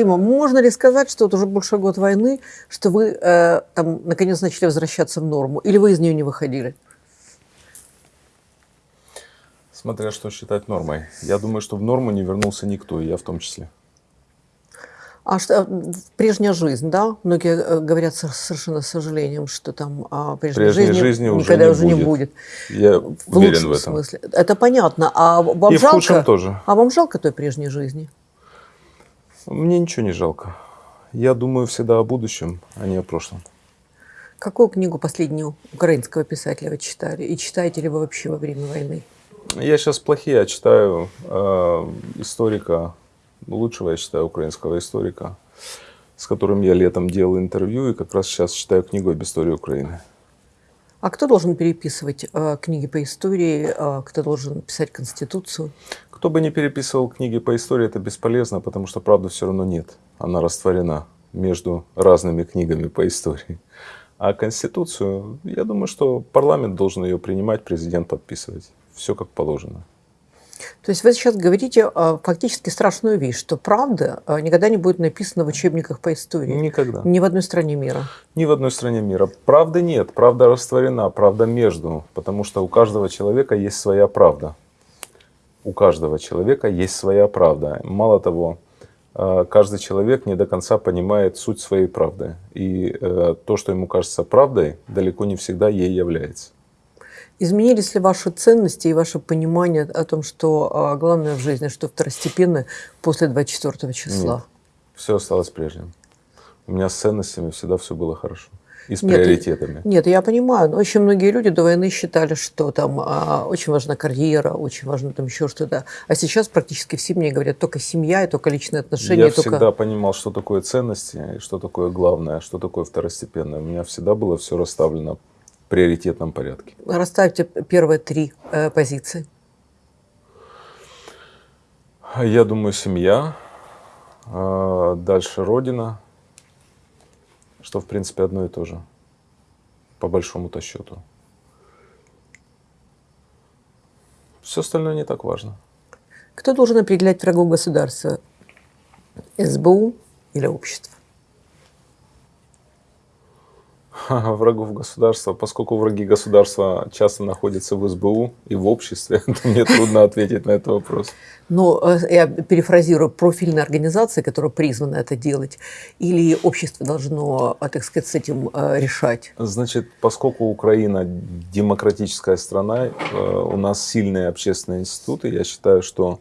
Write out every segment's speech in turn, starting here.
Дима, можно ли сказать, что вот уже больше год войны, что вы э, там наконец начали возвращаться в норму, или вы из нее не выходили? Смотря что считать нормой. Я думаю, что в норму не вернулся никто, и я в том числе. А что, прежняя жизнь, да? Многие э, говорят совершенно с сожалением, что там а, прежней, прежней жизни, жизни уже никогда не уже не будет. Я в уверен лучшем в этом. смысле. Это понятно. А вам в жалко? тоже. А вам жалко той прежней жизни? Мне ничего не жалко. Я думаю всегда о будущем, а не о прошлом. Какую книгу последнюю украинского писателя вы читали? И читаете ли вы вообще во время войны? Я сейчас плохие, я читаю э, историка, лучшего я считаю украинского историка, с которым я летом делал интервью, и как раз сейчас читаю книгу об истории Украины. А кто должен переписывать э, книги по истории? Э, кто должен писать Конституцию? Кто бы ни переписывал книги по истории, это бесполезно, потому что правды все равно нет. Она растворена между разными книгами по истории. А Конституцию, я думаю, что парламент должен ее принимать, президент подписывать. Все как положено. То есть вы сейчас говорите э, фактически страшную вещь, что правда э, никогда не будет написана в учебниках по истории. Никогда. Ни в одной стране мира. Ни в одной стране мира. Правды нет, правда растворена, правда между, потому что у каждого человека есть своя правда. У каждого человека есть своя правда. Мало того, э, каждый человек не до конца понимает суть своей правды. И э, то, что ему кажется правдой, далеко не всегда ей является. Изменились ли ваши ценности и ваше понимание о том, что а, главное в жизни, что второстепенно после 24 числа? Нет, все осталось прежним. У меня с ценностями всегда все было хорошо. И с Нет, приоритетами. Нет, я понимаю, но очень многие люди до войны считали, что там а, очень важна карьера, очень важно там еще что-то. А сейчас практически все мне говорят только семья, и только личные отношения. Я только... всегда понимал, что такое ценности, что такое главное, что такое второстепенное. У меня всегда было все расставлено в приоритетном порядке. Расставьте первые три э, позиции. Я думаю, семья, а дальше родина, что в принципе одно и то же, по большому-то счету. Все остальное не так важно. Кто должен определять врагов государства? СБУ или общество? Врагов государства, поскольку враги государства часто находятся в СБУ и в обществе, то мне трудно ответить на этот вопрос. Э, я перефразирую, профильные организации, которые призваны это делать, или общество должно, э, так сказать, с этим э, решать? Значит, поскольку Украина демократическая страна, у нас сильные общественные институты, я считаю, что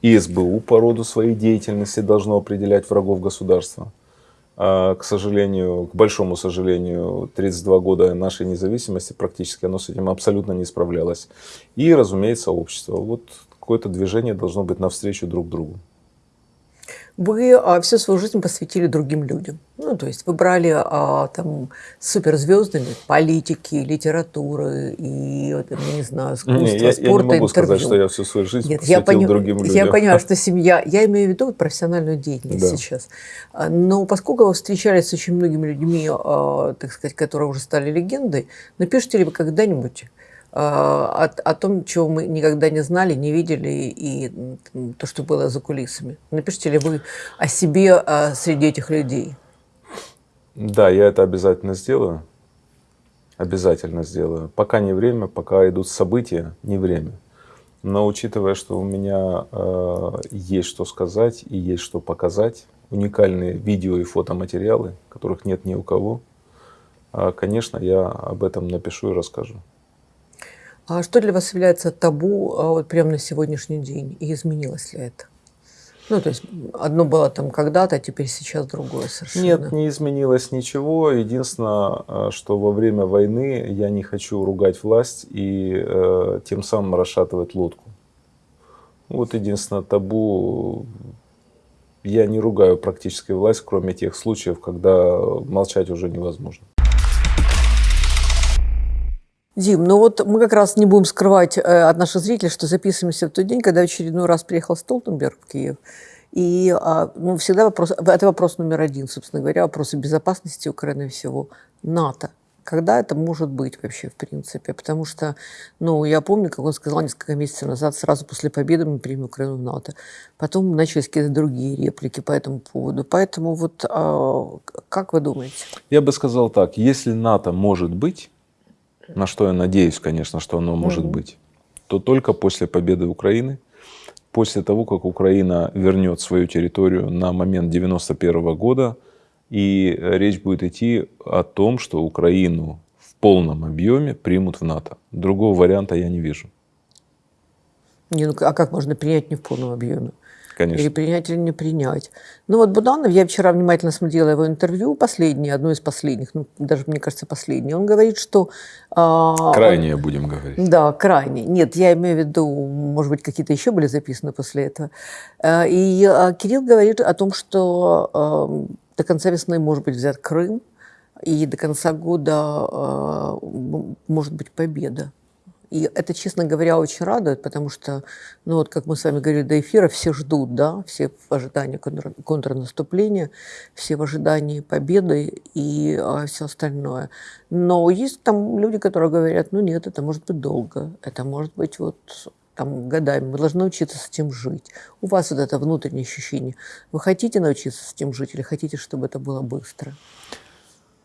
и СБУ по роду своей деятельности должно определять врагов государства. А, к сожалению, к большому сожалению, 32 года нашей независимости практически оно с этим абсолютно не справлялось. И, разумеется, общество. Вот какое-то движение должно быть навстречу друг другу. Вы а, всю свою жизнь посвятили другим людям. Ну, то есть вы брали а, там суперзвездами политики, литературы и, вот, я не знаю, искусства, не, я, спорта, я не могу интервью. сказать, что я всю свою жизнь Нет, посвятил я пони... другим людям. Я понимаю, что семья... Я имею в виду профессиональную деятельность Да. сейчас. А, Но поскольку вы встречались с очень многими людьми, а, так сказать, которые уже стали легендой, напишите ли вы когда-нибудь о, о том, чего мы никогда не знали, не видели, и то, что было за кулисами? Напишите ли вы о себе а, среди этих людей? Да, я это обязательно сделаю. Обязательно сделаю. Пока не время, пока идут события, не время. Но учитывая, что у меня э, есть что сказать и есть что показать, уникальные видео и фотоматериалы, которых нет ни у кого, э, конечно, я об этом напишу и расскажу. А что для вас является табу а, вот прямо на сегодняшний день? И изменилось ли это? Ну, то есть одно было там когда-то, а теперь сейчас другое совершенно. Нет, не изменилось ничего. Единственное, э, что во время войны я не хочу ругать власть и э, тем самым расшатывать лодку. Вот единственное табу. Я не ругаю практически власть, кроме тех случаев, когда молчать уже невозможно. Дим, ну вот мы как раз не будем скрывать э, от наших зрителей, что записываемся в тот день, когда очередной раз приехал Столтенберг в Киев. И а, ну, всегда вопрос, это вопрос номер один, собственно говоря, вопросы безопасности Украины всего. НАТО Когда это может быть вообще, в принципе? Потому что, ну, я помню, как он сказал несколько месяцев назад, сразу после победы мы примем Украину в НАТО. Потом начались какие-то другие реплики по этому поводу. Поэтому вот а, как вы думаете? Я бы сказал так, если НАТО может быть, на что я надеюсь, конечно, что оно может угу. быть, то только после победы Украины, после того, как Украина вернет свою территорию на момент 91 года, и речь будет идти о том, что Украину в полном объеме примут в НАТО. Другого варианта я не вижу. Не, ну, а как можно принять не в полном объеме? Конечно. Или принять, или не принять. Ну вот Буданов, я вчера внимательно смотрела его интервью, последнее, одно из последних, ну даже, мне кажется, последнее. Он говорит, что... А, крайнее он, будем говорить. Да, крайне. Нет, я имею в виду, может быть, какие-то еще были записаны после этого. А, и а, Кирилл говорит о том, что а, до конца весны может быть взят Крым, и до конца года а, может быть победа. И это, честно говоря, очень радует, потому что, ну вот, как мы с вами говорили до эфира, все ждут, да, все в ожидании контр контрнаступления, все в ожидании победы и а, все остальное. Но есть там люди, которые говорят, ну нет, это может быть долго, это может быть вот там, годами. Мы должны учиться с этим жить. У вас вот это внутреннее ощущение. Вы хотите научиться с этим жить или хотите, чтобы это было быстро?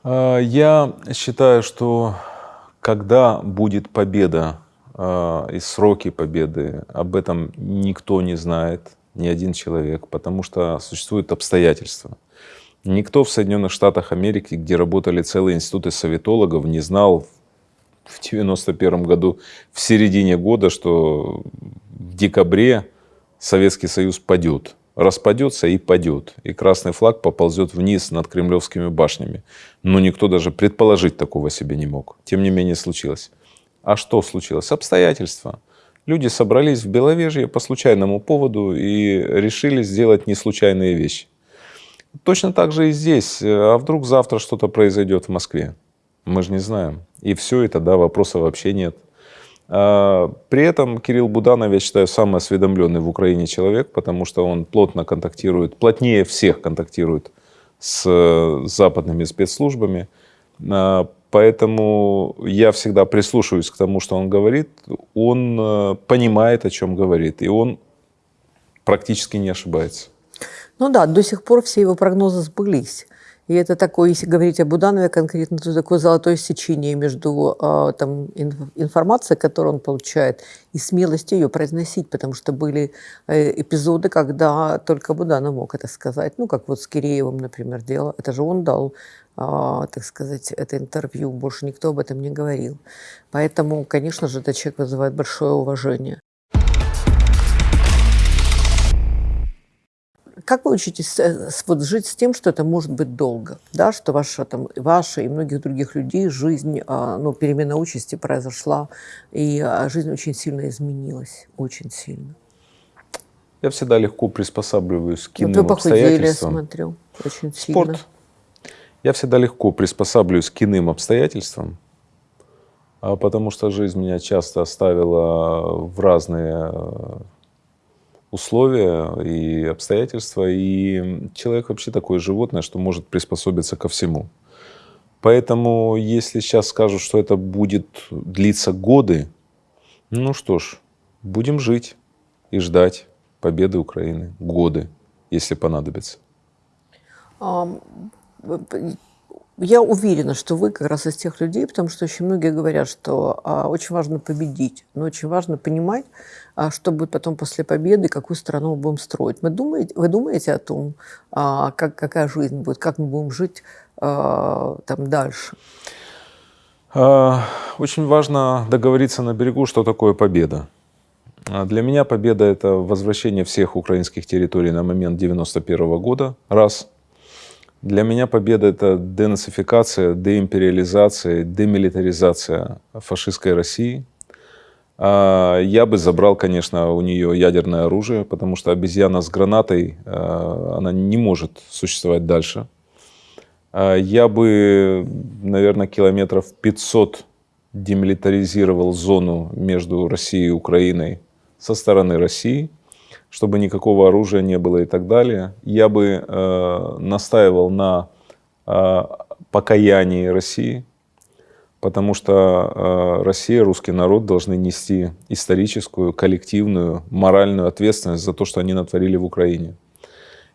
А, я считаю, что когда будет победа э, и сроки победы, об этом никто не знает, ни один человек, потому что существуют обстоятельства. Никто в Соединенных Штатах Америки, где работали целые институты советологов, не знал в 91 году, в середине года, что в декабре Советский Союз падет. Распадется и падет. И красный флаг поползет вниз над кремлевскими башнями но никто даже предположить такого себе не мог. Тем не менее случилось. А что случилось? Обстоятельства. Люди собрались в Беловежье по случайному поводу и решили сделать неслучайные вещи. Точно так же и здесь. А вдруг завтра что-то произойдет в Москве? Мы же не знаем. И все это, да, вопроса вообще нет. А, при этом Кирилл Буданов, я считаю, самый осведомленный в Украине человек, потому что он плотно контактирует, плотнее всех контактирует с западными спецслужбами. А, поэтому я всегда прислушиваюсь к тому, что он говорит. Он э, понимает, о чем говорит, и он практически не ошибается. Ну да, до сих пор все его прогнозы сбылись. И это такое, если говорить о Буданове конкретно, то такое золотое сечение между э, там, информацией, которую он получает, и смелостью ее произносить, потому что были э, эпизоды, когда только Буданов мог это сказать. Ну, как вот с Киреевым, например, дело. Это же он дал, э, так сказать, это интервью, больше никто об этом не говорил. Поэтому, конечно же, этот человек вызывает большое уважение. Как вы учитесь э, вот, жить с тем, что это может быть долго, да, что ваша, там, ваша и многих других людей жизнь, а, ну, перемена участи произошла, и а, жизнь очень сильно изменилась, очень сильно? Я всегда легко приспосабливаюсь к иным вот вы обстоятельствам. смотрю, очень сильно. Спорт. Я всегда легко приспосабливаюсь к иным обстоятельствам, а потому что жизнь меня часто оставила в разные условия и обстоятельства, и человек вообще такое животное, что может приспособиться ко всему. Поэтому, если сейчас скажут, что это будет длиться годы, ну что ж, будем жить и ждать победы Украины. Годы, если понадобится. Я уверена, что вы как раз из тех людей, потому что очень многие говорят, что а, очень важно победить, но очень важно понимать, а, что будет потом после победы, какую страну мы будем строить. Мы думаете, вы думаете о том, а, как, какая жизнь будет, как мы будем жить а, там дальше? А, очень важно договориться на берегу, что такое победа. А, для меня победа – это возвращение всех украинских территорий на момент 91 года, раз – для меня победа – это денацификация, деимпериализация, демилитаризация фашистской России. А, я бы забрал, конечно, у нее ядерное оружие, потому что обезьяна с гранатой, а, она не может существовать дальше. А, я бы, наверное, километров 500 демилитаризировал зону между Россией и Украиной со стороны России – чтобы никакого оружия не было и так далее. Я бы э, настаивал на э, покаянии России. потому что э, Россия, русский народ должны нести историческую, коллективную, моральную ответственность за то, что они натворили в Украине.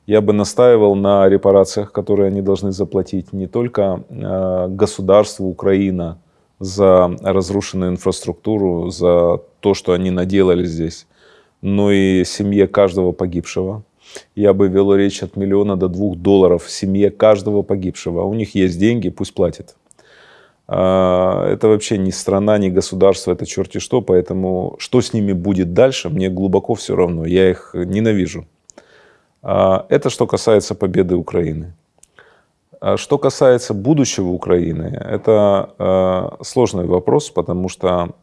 Я бы настаивал на репарациях, которые они должны заплатить не только э, государству Украина за разрушенную инфраструктуру, за то, что они наделали здесь, но и семье каждого погибшего. Я бы вел речь от миллиона до двух долларов семье каждого погибшего. У них есть деньги, пусть платят. А, это вообще не страна, не государство, это черти что, поэтому что с ними будет дальше, мне глубоко все равно, я их ненавижу. А, это что касается победы Украины. А что касается будущего Украины, это сложный вопрос, потому что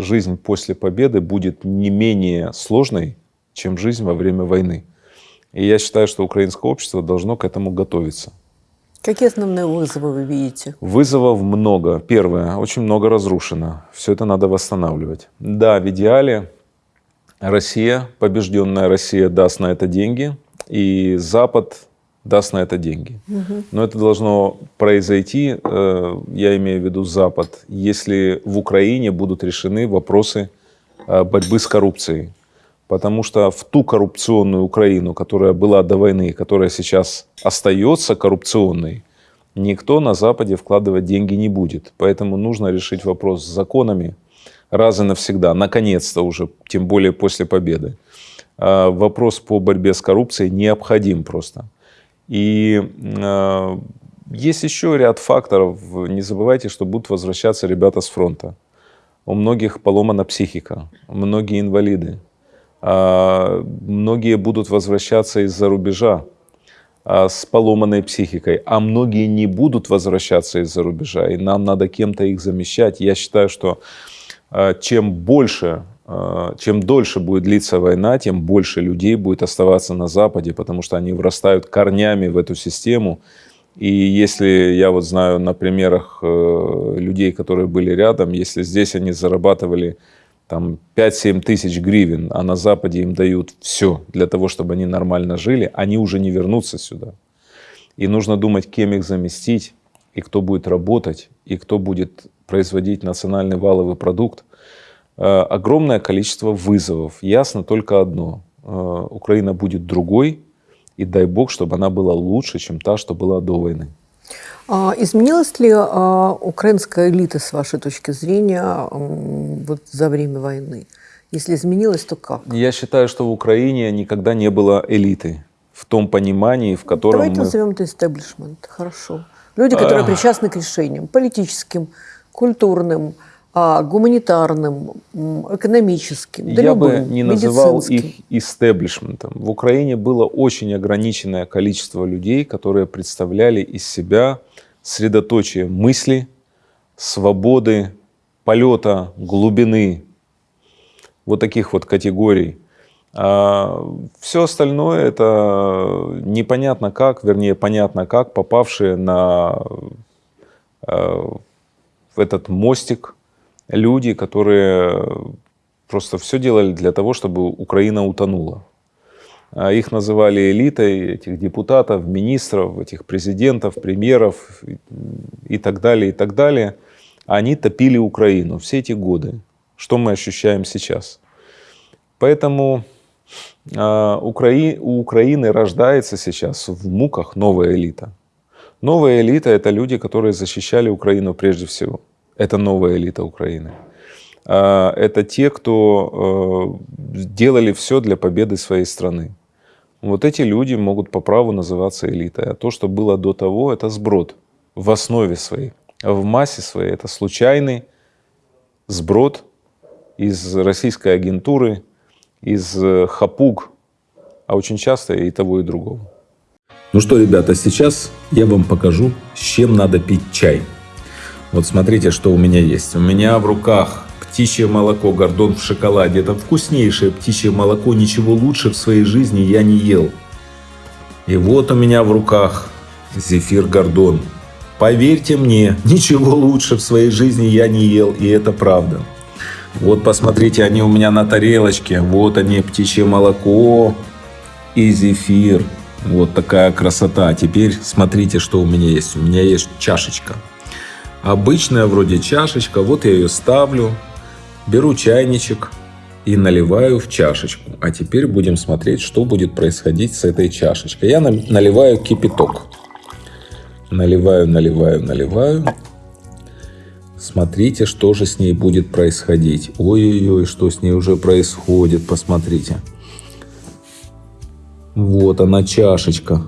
жизнь после победы будет не менее сложной, чем жизнь во время войны. И я считаю, что украинское общество должно к этому готовиться. Какие основные вызовы вы видите? Вызовов много. Первое, очень много разрушено. Все это надо восстанавливать. Да, в идеале Россия, побежденная Россия, даст на это деньги, и Запад даст на это деньги. Угу. Но это должно произойти, э, я имею в виду Запад, если в Украине будут решены вопросы э, борьбы с коррупцией. Потому что в ту коррупционную Украину, которая была до войны, которая сейчас остается коррупционной, никто на Западе вкладывать деньги не будет. Поэтому нужно решить вопрос с законами раз и навсегда, наконец-то уже, тем более после победы. А, вопрос по борьбе с коррупцией необходим просто. И а, есть еще ряд факторов. Не забывайте, что будут возвращаться ребята с фронта. У многих поломана психика, многие инвалиды. А, многие будут возвращаться из-за рубежа а, с поломанной психикой, а многие не будут возвращаться из-за рубежа, и нам надо кем-то их замещать. Я считаю, что чем больше, чем дольше будет длиться война, тем больше людей будет оставаться на Западе, потому что они врастают корнями в эту систему. И если я вот знаю на примерах э, людей, которые были рядом, если здесь они зарабатывали там 5-7 тысяч гривен, а на Западе им дают все для того, чтобы они нормально жили, они уже не вернутся сюда. И нужно думать, кем их заместить, и кто будет работать, и кто будет производить национальный валовый продукт. Э, огромное количество вызовов. Ясно только одно. Э, Украина будет другой, и дай бог, чтобы она была лучше, чем та, что была до войны. А изменилась ли а, украинская элита, с вашей точки зрения, вот за время войны? Если изменилась, то как? Я считаю, что в Украине никогда не было элиты в том понимании, в котором Давайте мы... назовем это истеблишмент. Хорошо. Люди, которые а... причастны к решениям политическим, культурным, гуманитарным, экономическим, да Я любым, бы не называл их истеблишментом. В Украине было очень ограниченное количество людей, которые представляли из себя средоточие мысли, свободы, полета, глубины, вот таких вот категорий. А все остальное это непонятно как, вернее понятно как, попавшие на э, этот мостик люди, которые просто все делали для того, чтобы Украина утонула. А их называли элитой, этих депутатов, министров, этих президентов, премьеров и так далее, и так далее. Они топили Украину все эти годы. Что мы ощущаем сейчас? Поэтому э, Украи, у Украины рождается сейчас в муках новая элита. Новая элита – это люди, которые защищали Украину прежде всего. Это новая элита Украины. А, это те, кто э, делали все для победы своей страны. Вот эти люди могут по праву называться элитой. А то, что было до того, это сброд в основе своей. А в массе своей это случайный сброд из российской агентуры, из э, хапуг, а очень часто и того, и другого. Ну что, ребята, сейчас я вам покажу, с чем надо пить чай. Вот смотрите, что у меня есть. У меня в руках птичье молоко, гордон в шоколаде. Это вкуснейшее птичье молоко, ничего лучше в своей жизни я не ел. И вот у меня в руках зефир гордон. Поверьте мне, ничего лучше в своей жизни я не ел, и это правда. Вот посмотрите, они у меня на тарелочке. Вот они, птичье молоко и зефир. Вот такая красота. Теперь смотрите, что у меня есть. У меня есть чашечка. Обычная вроде чашечка, вот я ее ставлю, беру чайничек и наливаю в чашечку. А теперь будем смотреть, что будет происходить с этой чашечкой. Я наливаю кипяток. Наливаю, наливаю, наливаю. Смотрите, что же с ней будет происходить. Ой-ой-ой, что с ней уже происходит, посмотрите. Вот она чашечка.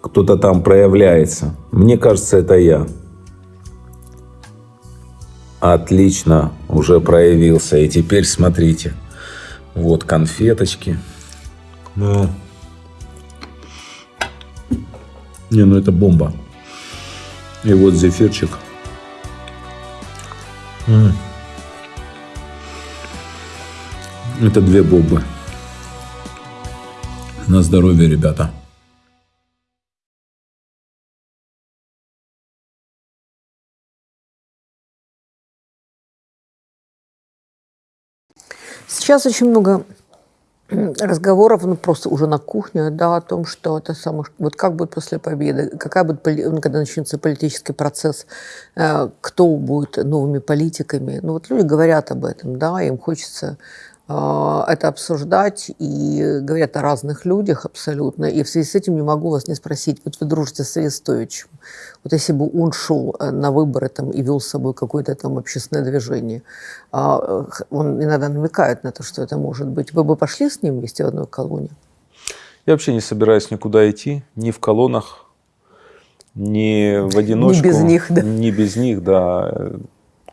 Кто-то там проявляется. Мне кажется, это я. Отлично, уже проявился. И теперь смотрите. Вот конфеточки. Ну. Не, ну это бомба. И вот зефирчик. Это две бомбы. На здоровье, ребята. Сейчас очень много разговоров, ну, просто уже на кухне, да, о том, что это самое, вот как будет после победы, какая будет, ну, когда начнется политический процесс, э, кто будет новыми политиками. Ну, вот люди говорят об этом, да, им хочется это обсуждать и говорят о разных людях абсолютно. И в связи с этим не могу вас не спросить, вот вы дружите с Арестовичем, вот если бы он шел э, на выборы там, и вел с собой какое-то там общественное движение, а, он иногда намекает на то, что это может быть, вы бы пошли с ним вместе в одной колонии? Я вообще не собираюсь никуда идти, ни в колоннах, ни в одиночку. Не без них, да. Не без них, да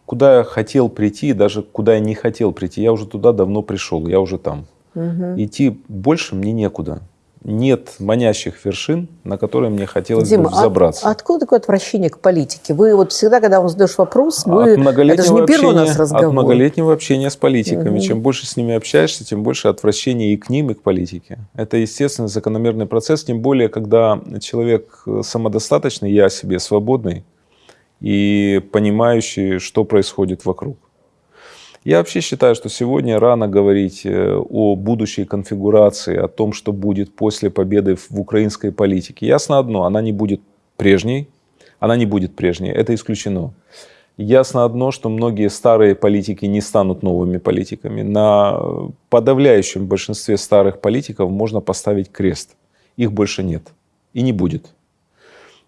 куда я хотел прийти, даже куда я не хотел прийти, я уже туда давно пришел, я уже там. Угу. Идти больше мне некуда. Нет манящих вершин, на которые мне хотелось Дима, бы взобраться. А, откуда такое отвращение к политике? Вы вот всегда, когда вам задаешь вопрос, вы... От это же не первый у нас разговор. От многолетнего общения с политиками. Угу. Чем больше с ними общаешься, тем больше отвращения и к ним, и к политике. Это естественный закономерный процесс, тем более, когда человек самодостаточный, я себе свободный, и понимающие, что происходит вокруг. Я вообще считаю, что сегодня рано говорить э, о будущей конфигурации, о том, что будет после победы в украинской политике. Ясно одно, она не будет прежней, она не будет прежней, это исключено. Ясно одно, что многие старые политики не станут новыми политиками. На подавляющем большинстве старых политиков можно поставить крест. Их больше нет и не будет.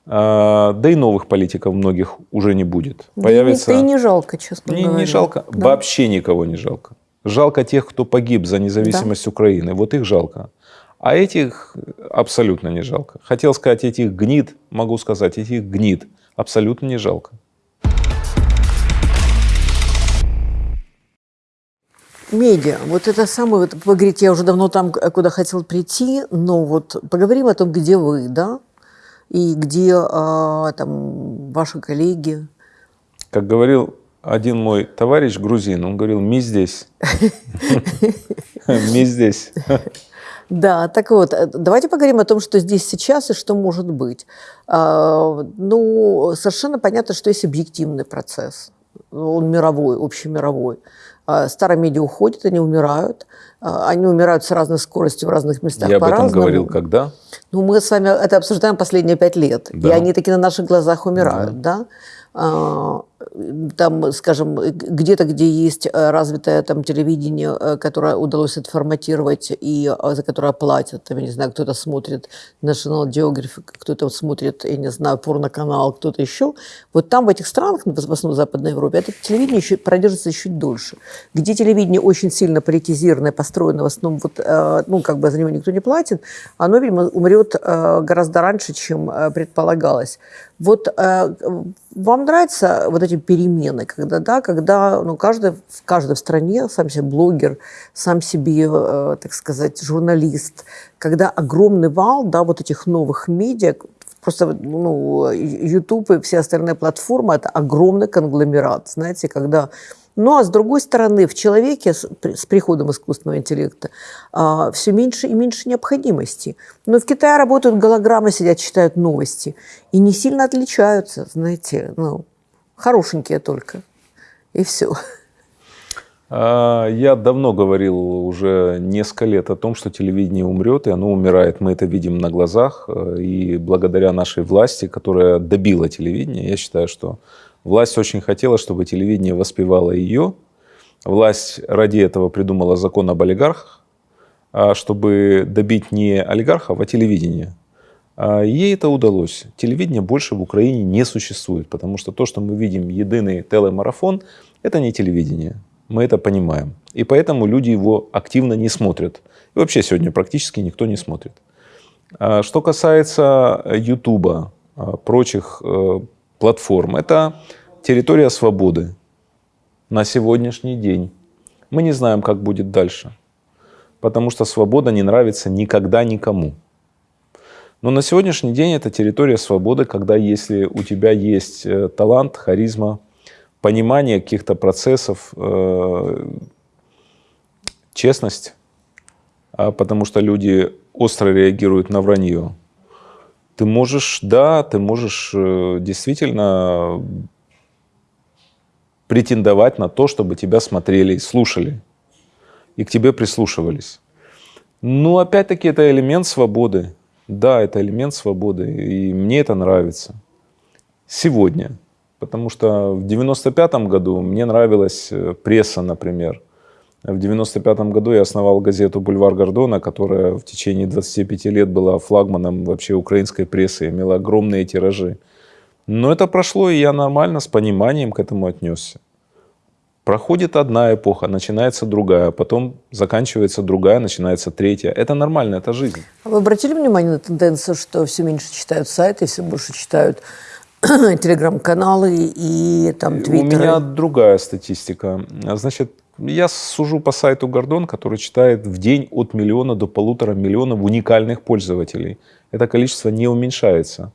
А, да и новых политиков многих уже не будет. Да Появится... и не жалко, честно не, говоря. Не жалко, да. вообще никого не жалко. Жалко тех, кто погиб за независимость да. Украины, вот их жалко. А этих абсолютно не жалко. Хотел сказать, этих гнид, могу сказать, этих гнид абсолютно не жалко. Медиа. Вот это самое, вот вы говорите, я уже давно там, куда хотел прийти, но вот поговорим о том, где вы, да? И где а, там ваши коллеги? Как говорил один мой товарищ грузин, он говорил, ми здесь. Ми здесь. Да, так вот, э, давайте поговорим о том, что здесь сейчас и что может быть. А, ну, совершенно понятно, что есть объективный процесс. Он мировой, общемировой. А, старые медиа уходят, они умирают. А, они умирают с разной скоростью в разных местах Я об этом говорил когда? Ну, мы с вами это обсуждаем последние пять лет. Да. И они таки на наших глазах умирают, да? да? Там, скажем, где-то, где есть э, развитое там телевидение, э, которое удалось отформатировать и э, за которое платят, там, я не знаю, кто-то смотрит National Geographic, кто-то смотрит, я не знаю, порноканал, кто-то еще. Вот там, в этих странах, в основном в Западной Европе, это телевидение еще продержится еще дольше. Где телевидение очень сильно политизированное, построено в основном, вот, ну, как бы за него никто не платит, оно, видимо, умрет гораздо раньше, чем предполагалось. Вот вам нравятся вот эти перемены, когда, да, когда ну, каждый, в стране сам себе блогер, сам себе, э, так сказать, журналист, когда огромный вал да, вот этих новых медиа, просто ну, YouTube и все остальные платформы – это огромный конгломерат, знаете, когда ну а с другой стороны, в человеке с, с приходом искусственного интеллекта а, все меньше и меньше необходимости. Но в Китае работают голограммы, сидят, читают новости. И не сильно отличаются, знаете, ну, хорошенькие только. И все. А, я давно говорил уже несколько лет о том, что телевидение умрет, и оно умирает. Мы это видим на глазах. И благодаря нашей власти, которая добила телевидение, я считаю, что Власть очень хотела, чтобы телевидение воспевало ее. Власть ради этого придумала закон об олигархах, а, чтобы добить не олигархов, а телевидение. А, ей это удалось. Телевидение больше в Украине не существует, потому что то, что мы видим, единый телемарафон, это не телевидение. Мы это понимаем. И поэтому люди его активно не смотрят. И вообще сегодня практически никто не смотрит. А, что касается Ютуба, прочих э, платформ, это территория свободы на сегодняшний день. Мы не знаем, как будет дальше, потому что свобода не нравится никогда никому. Но на сегодняшний день это территория свободы, когда если у тебя есть э, талант, харизма, понимание каких-то процессов, э, честность, а потому что люди остро реагируют на вранье, ты можешь, да, ты можешь э, действительно претендовать на то, чтобы тебя смотрели, слушали и к тебе прислушивались. Но опять-таки это элемент свободы. Да, это элемент свободы, и мне это нравится. Сегодня. Потому что в 95 году мне нравилась э, пресса, например. В 95 году я основал газету «Бульвар Гордона», которая в течение 25 лет была флагманом вообще украинской прессы, имела огромные тиражи. Но это прошло, и я нормально, с пониманием к этому отнесся. Проходит одна эпоха, начинается другая, потом заканчивается другая, начинается третья. Это нормально, это жизнь. А вы обратили внимание на тенденцию, что все меньше читают сайты, все больше читают телеграм-каналы и там твиттеры? У меня другая статистика. Значит, я сужу по сайту Гордон, который читает в день от миллиона до полутора миллионов уникальных пользователей. Это количество не уменьшается.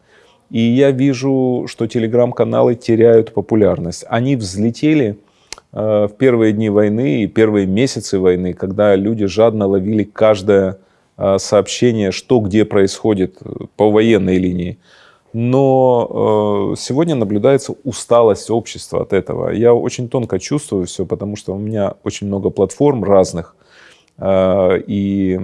И я вижу, что телеграм-каналы теряют популярность. Они взлетели в первые дни войны и первые месяцы войны, когда люди жадно ловили каждое э, сообщение, что где происходит э, по военной линии. Но сегодня наблюдается усталость общества от этого. Я очень тонко чувствую все, потому что у меня очень много платформ разных. И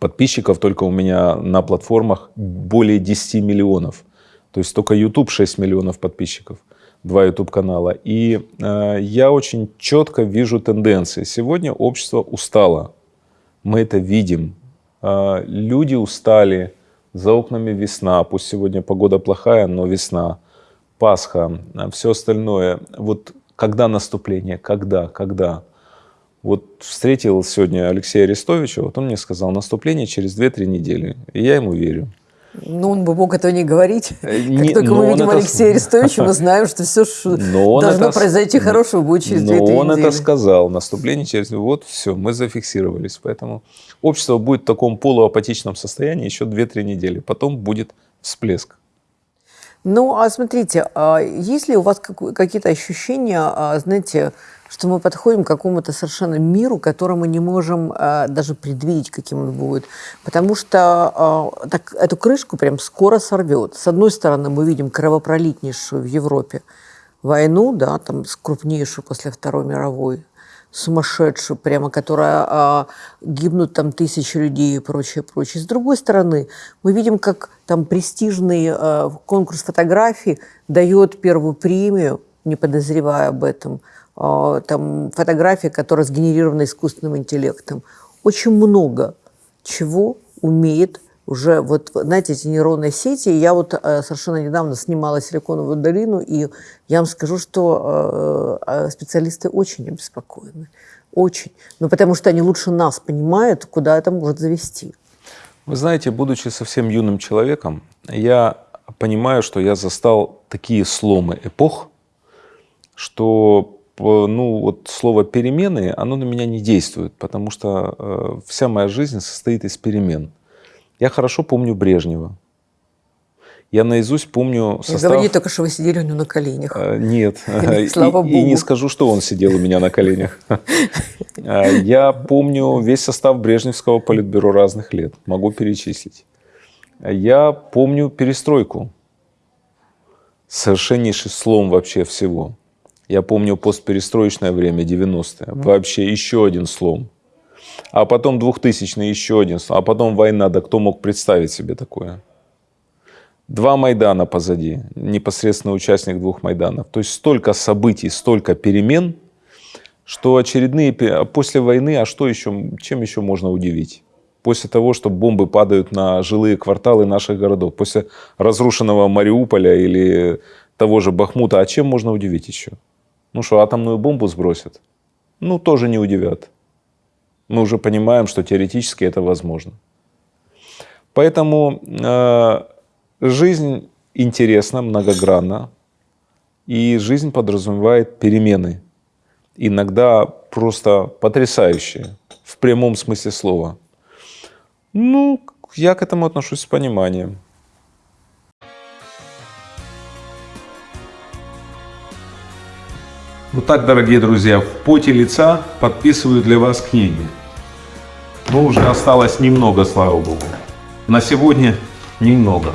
подписчиков только у меня на платформах более 10 миллионов. То есть только YouTube 6 миллионов подписчиков два YouTube-канала. И э, я очень четко вижу тенденции. Сегодня общество устало. Мы это видим. Э, люди устали. За окнами весна. Пусть сегодня погода плохая, но весна. Пасха. Э, все остальное. Вот когда наступление? Когда? Когда? Вот встретил сегодня Алексея Арестовича, вот он мне сказал, наступление через 2-3 недели. И я ему верю. Ну, он бы мог этого не говорить. Э, не, как только мы видим это... Алексея Арестовича, мы знаем, что все но должно это... произойти хорошего будет через Но он недели. это сказал. Наступление через... Вот все, мы зафиксировались. Поэтому общество будет в таком полуапатичном состоянии еще 2-3 недели. Потом будет всплеск. Ну, а смотрите, а есть ли у вас какие-то ощущения, а, знаете, что мы подходим к какому-то совершенно миру, который мы не можем э, даже предвидеть, каким он будет. Потому что так, эту крышку прям скоро сорвет. С одной стороны, мы видим кровопролитнейшую в Европе войну, да, там крупнейшую после Второй мировой, сумасшедшую, прямо, которая а, гибнут там тысячи людей и прочее, прочее. С другой стороны, мы видим, как там престижный а, конкурс фотографий дает первую премию, не подозревая об этом, а, там, фотографии, которые сгенерированы искусственным интеллектом. Очень много чего умеет уже, вот, знаете, эти нейронные сети. Я вот э, совершенно недавно снимала «Силиконовую долину», и я вам скажу, что э, э, специалисты очень обеспокоены. Очень. Ну, потому что они лучше нас понимают, куда это может завести. Вы знаете, будучи совсем юным человеком, я понимаю, что я застал такие сломы эпох, что ну, вот слово перемены, оно на меня не действует, потому что э, вся моя жизнь состоит из перемен. Я хорошо помню Брежнева. Я наизусть помню состав... Не говори только, что вы сидели у него на коленях. Э, нет. Слава Богу. И не скажу, что он сидел у меня на коленях. Э, я помню весь состав Брежневского политбюро разных лет. Могу перечислить. Я помню перестройку. Совершеннейший слом вообще всего. Я помню постперестроечное время, 90-е. Вообще еще один слом. А потом 2000 еще один. А потом война. Да кто мог представить себе такое? Два Майдана позади, непосредственно участник двух Майданов. То есть столько событий, столько перемен, что очередные... После войны, а что еще, чем еще можно удивить? После того, что бомбы падают на жилые кварталы наших городов, после разрушенного Мариуполя или того же Бахмута, а чем можно удивить еще? Ну что, атомную бомбу сбросят? Ну, тоже не удивят. Мы уже понимаем, что теоретически это возможно. Поэтому э, жизнь интересна, многогранна, и жизнь подразумевает перемены. Иногда просто потрясающие, в прямом смысле слова. Ну, я к этому отношусь с пониманием. Вот так, дорогие друзья, в поте лица подписываю для вас книги. Но уже осталось немного, слава богу. На сегодня немного.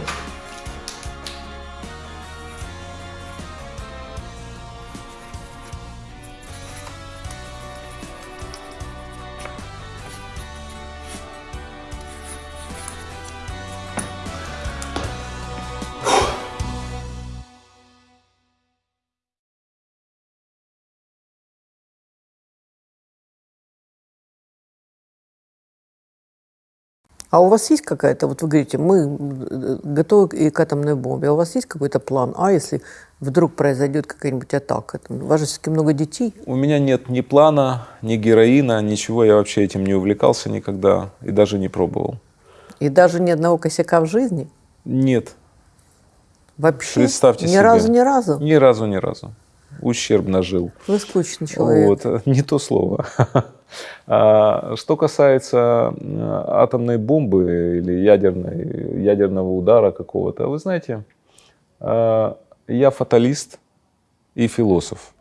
А у вас есть какая-то, вот вы говорите, мы э, готовы и к атомной бомбе, а у вас есть какой-то план А, если вдруг произойдет какая-нибудь атака? У вас же все-таки много детей. У меня нет ни плана, ни героина, ничего, я вообще этим не увлекался никогда и даже не пробовал. И даже ни одного косяка в жизни? Нет. Вообще? Представьте ни себе. разу, ни разу? Ни разу, ни разу. Ущербно жил. Вы скучный человек. Вот, не то слово. А, что касается атомной бомбы или ядерной, ядерного удара какого-то, вы знаете, а, я фаталист и философ.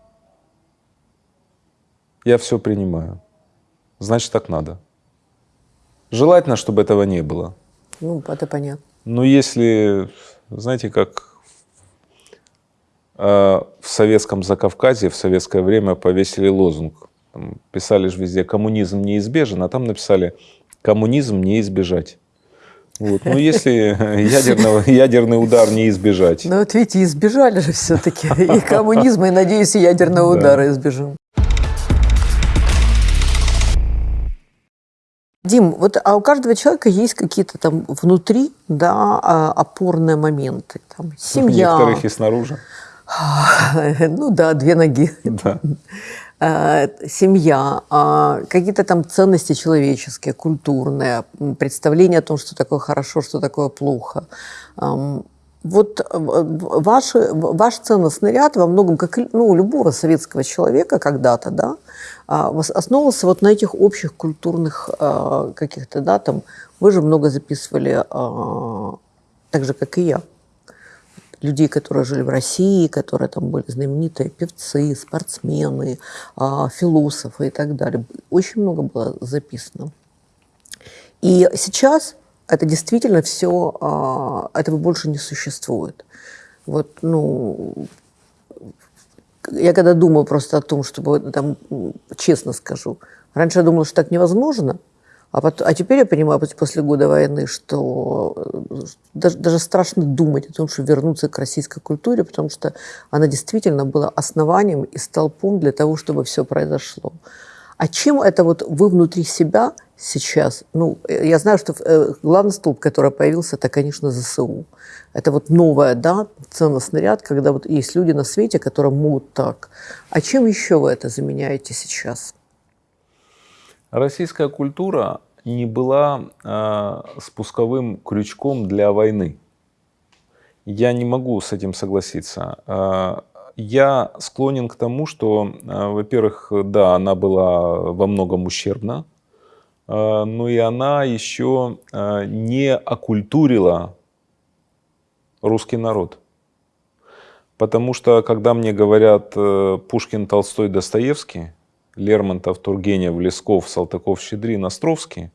Я все принимаю. Значит, так надо. Желательно, чтобы этого не было. Ну, это понятно. Но если, знаете, как в советском Закавказье в советское время повесили лозунг там писали же везде «коммунизм неизбежен», а там написали «коммунизм не избежать». Вот. Ну, если ядерного, ядерный удар не избежать. Ну, вот видите, избежали же все-таки и коммунизма, и, надеюсь, и ядерного удара избежим. Дим, вот а у каждого человека есть какие-то там внутри, да, а, опорные моменты. Там, семья. Некоторых и снаружи. Ну да, две ноги. Да. Э, семья, а, какие-то там ценности человеческие, культурные, представление о том, что такое хорошо, что такое плохо. Вот э, ваш, ваш ценностный ряд во многом, как ну, у любого советского человека когда-то, да, а, основывался вот на этих общих культурных а, каких-то, да, там, вы же много записывали, так же, как и я, людей, которые жили в России, которые там были знаменитые певцы, спортсмены, а, философы и так далее. Очень много было записано. И сейчас это действительно все, а, этого больше не существует. Вот, ну, я когда думаю просто о том, чтобы, там, честно скажу, раньше я думала, что так невозможно, а, потом, а теперь я понимаю после года войны, что э, даже, даже страшно думать о том, что вернуться к российской культуре, потому что она действительно была основанием и столпом для того, чтобы все произошло. А чем это вот вы внутри себя сейчас? Ну, э, я знаю, что э, главный столб, который появился, это, конечно, ЗСУ. Это вот новая, да, ценностный ряд, когда вот есть люди на свете, которые могут так. А чем еще вы это заменяете сейчас? Российская культура не была э, спусковым крючком для войны. Я не могу с этим согласиться. Э, я склонен к тому, что, э, во-первых, да, она была во многом ущербна, э, но и она еще э, не окультурила русский народ. Потому что, когда мне говорят э, Пушкин, Толстой, Достоевский, Лермонтов, Тургенев, Лесков, Салтыков, Щедрин, Островский,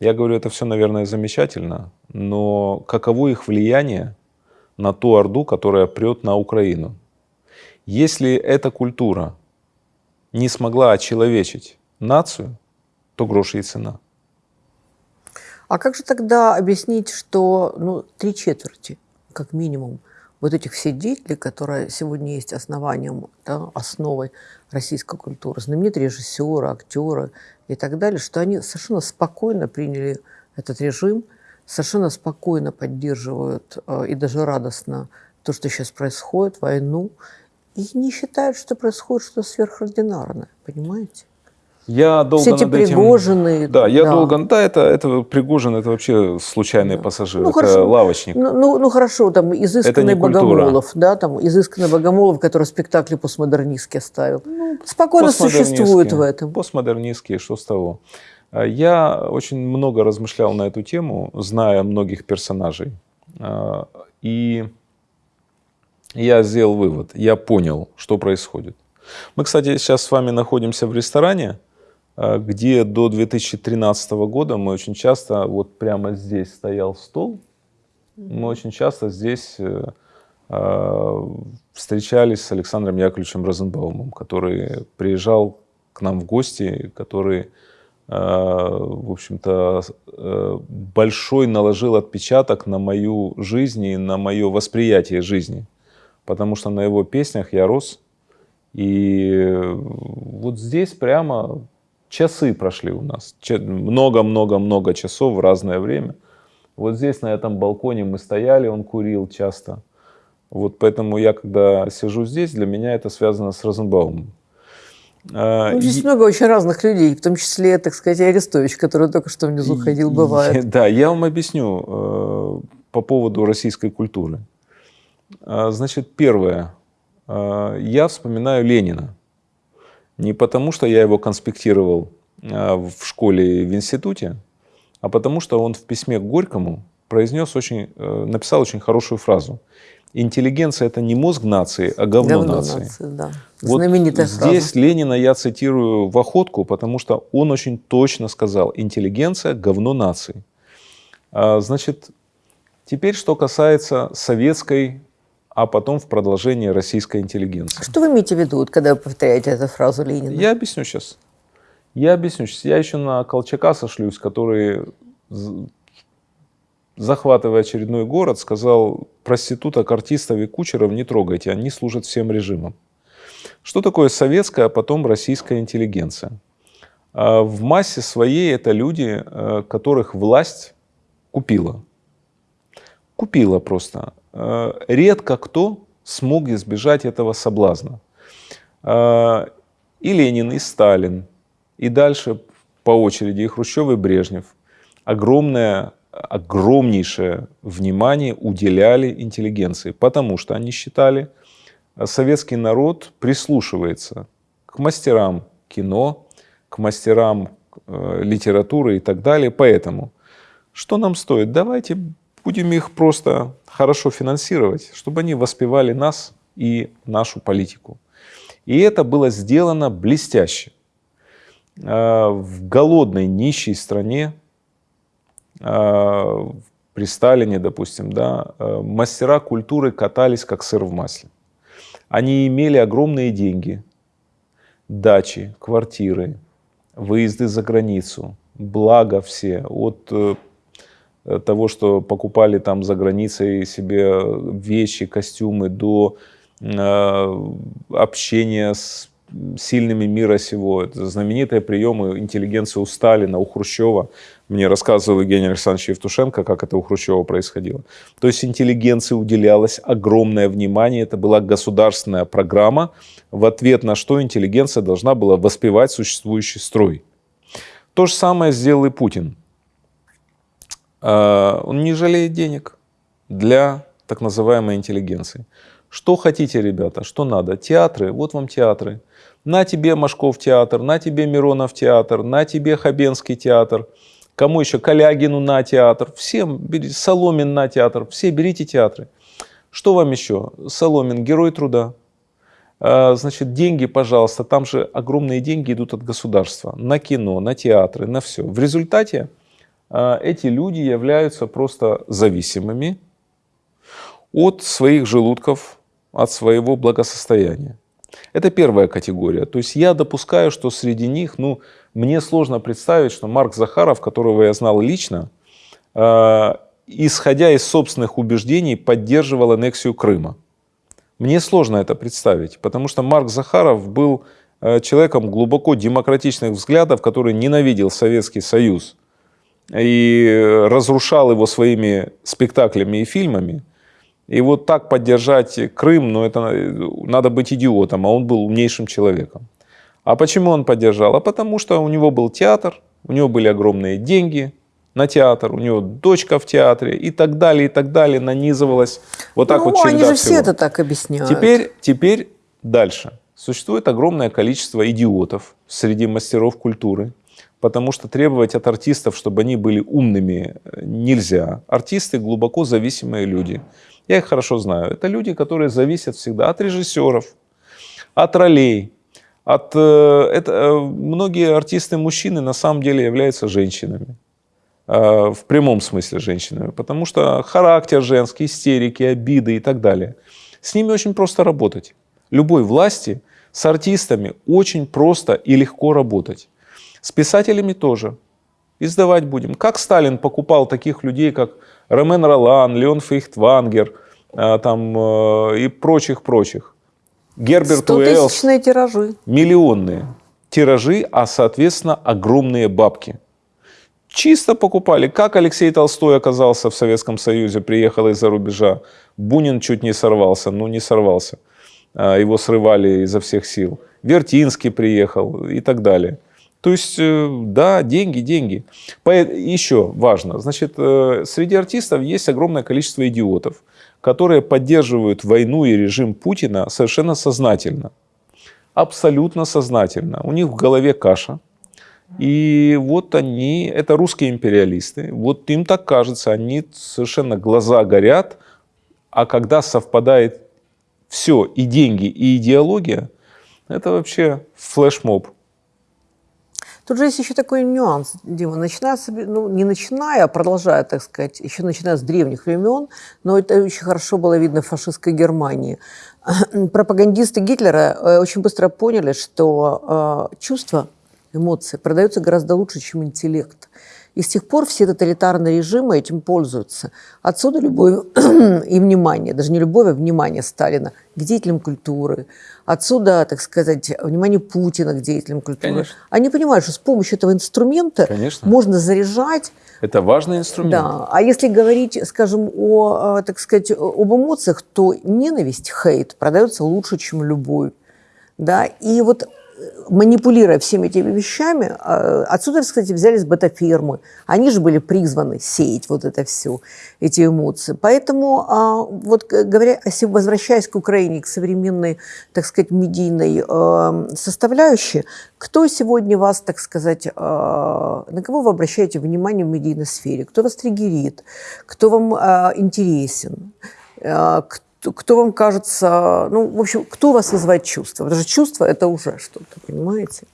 я говорю, это все, наверное, замечательно, но каково их влияние на ту Орду, которая прет на Украину? Если эта культура не смогла очеловечить нацию, то грош ей цена. А как же тогда объяснить, что ну, три четверти как минимум, вот этих все деятелей, которые сегодня есть основанием, да, основой российской культуры, знаменитые режиссеры, актеры и так далее, что они совершенно спокойно приняли этот режим, совершенно спокойно поддерживают э, и даже радостно то, что сейчас происходит, войну, и не считают, что происходит что-то сверхординарное, понимаете? Я долго Все эти над этим... Пригожины. Да, я долго... Да, это, это Пригожин, это вообще случайный Да. пассажир, Ну, это хорошо. лавочник. Ну, ну, ну, хорошо, там изысканный. Богомолов, да, там изысканный Богомолов, который спектакли постмодернистские ставил. Спокойно Постмодернистские. существует в этом. Постмодернистские, что с того? А, Я очень много размышлял на эту тему, зная многих персонажей. А, И я сделал вывод, я понял, что происходит. Мы, кстати, сейчас с вами находимся в ресторане, где до 2013 года мы очень часто, вот прямо здесь стоял стол, мы очень часто здесь э, а, встречались с Александром Яковлевичем Розенбаумом, который приезжал к нам в гости, который, а, в общем-то, э, большой наложил отпечаток на мою жизнь и на мое восприятие жизни. Потому что на его песнях я рос. И вот здесь прямо часы прошли у нас. Много-много-много часов в разное время. Вот здесь, на этом балконе мы стояли, он курил часто. Вот поэтому я, когда сижу здесь, для меня это связано с Розенбаумом. А, Ну, здесь и- много очень разных людей, в том числе, так сказать, Арестович, который только что внизу ходил, бывает. Да, я вам объясню э, по поводу российской культуры. А, Значит, первое. Э, Я вспоминаю Ленина. Не потому, что я его конспектировал э, в школе и в институте, а потому, что он в письме к Горькому произнес очень, э, написал очень хорошую фразу. Интеллигенция – это не мозг нации, а говно, Говно нации. нации, да. Вот Знаменитая здесь фраза. Ленина я цитирую в охотку, потому что он очень точно сказал, интеллигенция – говно нации. А, Значит, теперь что касается советской, а потом в продолжении российской интеллигенции. Что вы имеете в виду, когда вы повторяете эту фразу Ленина? Я объясню сейчас. Я объясню сейчас. Я еще на Колчака сошлюсь, который, захватывая очередной город, сказал, проституток, артистов и кучеров не трогайте, они служат всем режимам. Что такое советская, а потом российская интеллигенция? А В массе своей это люди, э, которых власть купила. Купила просто. Э, Редко кто смог избежать этого соблазна. Э, И Ленин, и Сталин, и дальше по очереди и Хрущев, и Брежнев огромное, огромнейшее внимание уделяли интеллигенции, потому что они считали, э, советский народ прислушивается к мастерам кино, к мастерам литературы и так далее. Поэтому что нам стоит? Давайте будем их просто хорошо финансировать, чтобы они воспевали нас и нашу политику. И это было сделано блестяще. Э, В голодной, нищей стране, э, при Сталине, допустим, да, э, мастера культуры катались как сыр в масле. Они имели огромные деньги, дачи, квартиры, выезды за границу, благо все, от э, того, что покупали там за границей себе вещи, костюмы, до э, общения с сильными мира сего. Это знаменитые приемы интеллигенции у Сталина, у Хрущева. Мне рассказывал Евгений Александрович Евтушенко, как это у Хрущева происходило. То есть интеллигенции уделялось огромное внимание. Это была государственная программа, в ответ на что интеллигенция должна была воспевать существующий строй. То же самое сделал и Путин. А, Он не жалеет денег для так называемой интеллигенции. Что хотите, ребята, что надо? Театры, вот вам театры. На тебе Машков театр, на тебе Миронов театр, на тебе Хабенский театр. Кому еще? Калягину на театр. Всем берите. Соломин на театр. Все берите театры. Что вам еще? Соломин, герой труда. А, Значит, деньги, пожалуйста, там же огромные деньги идут от государства на кино, на театры, на все. В результате эти люди являются просто зависимыми от своих желудков, от своего благосостояния. Это первая категория. То есть я допускаю, что среди них, ну, мне сложно представить, что Марк Захаров, которого я знал лично, э, исходя из собственных убеждений, поддерживал аннексию Крыма. Мне сложно это представить, потому что Марк Захаров был э, человеком глубоко демократичных взглядов, который ненавидел Советский Союз и разрушал его своими спектаклями и фильмами. И вот так поддержать Крым, ну это надо быть идиотом, а он был умнейшим человеком. А почему он поддержал? А потому что у него был театр, у него были огромные деньги на театр, у него дочка в театре и так далее, и так далее, нанизывалось. Вот так ну, вот череда они же всего. все это так объясняют. Теперь, теперь дальше. Существует огромное количество идиотов среди мастеров культуры, потому что требовать от артистов, чтобы они были умными, нельзя. Артисты глубоко зависимые люди. Я их хорошо знаю. Это люди, которые зависят всегда от режиссеров, от ролей. От, э, это, э, многие артисты-мужчины на самом деле являются женщинами. Э, в прямом смысле женщинами. Потому что характер женский, истерики, обиды и так далее. С ними очень просто работать. Любой власти с артистами очень просто и легко работать. С писателями тоже. Издавать будем. Как Сталин покупал таких людей, как Ромен Ролан, Леон Фейхтвангер э, там, э, и прочих-прочих. Герберт Уэллс. тиражи. Миллионные тиражи, а соответственно огромные бабки. Чисто покупали. Как Алексей Толстой оказался в Советском Союзе, приехал из-за рубежа. Бунин чуть не сорвался, но не сорвался. А, его срывали изо всех сил. Вертинский приехал и так далее. То есть, э, да, деньги, деньги. Еще важно, значит, э, среди артистов есть огромное количество идиотов, которые поддерживают войну и режим Путина совершенно сознательно. Абсолютно сознательно. У них в голове каша. И вот они, это русские империалисты, вот им так кажется, они совершенно глаза горят, а когда совпадает все, и деньги, и идеология, это вообще флешмоб. Тут же есть еще такой нюанс, Дима. Начиная, ну, не начиная, а продолжая, так сказать, еще начиная с древних времен, но это очень хорошо было видно в фашистской Германии. Пропагандисты Гитлера э, очень быстро поняли, что э, чувства, эмоции продаются гораздо лучше, чем интеллект. И с тех пор все тоталитарные режимы этим пользуются. Отсюда любовь и внимание, даже не любовь, а внимание Сталина к деятелям культуры. Отсюда, так сказать, внимание Путина к деятелям культуры. Конечно. Они понимают, что с помощью этого инструмента Конечно. можно заряжать. Это важный инструмент. Да. А если говорить, скажем, о, так сказать, об эмоциях, то ненависть, хейт продается лучше, чем любовь. Да? И вот манипулируя всеми этими вещами, а, отсюда, кстати, взялись бета-фирмы. Они же были призваны сеять вот это все, эти эмоции. Поэтому, а, вот говоря, возвращаясь к Украине, к современной, так сказать, медийной а, составляющей, кто сегодня вас, так сказать, на кого вы обращаете внимание в медийной сфере? Кто вас триггерит? Кто вам интересен? Кто кто вам кажется, ну, в общем, кто вас вызывает чувство? Потому что чувство – это уже что-то, понимаете?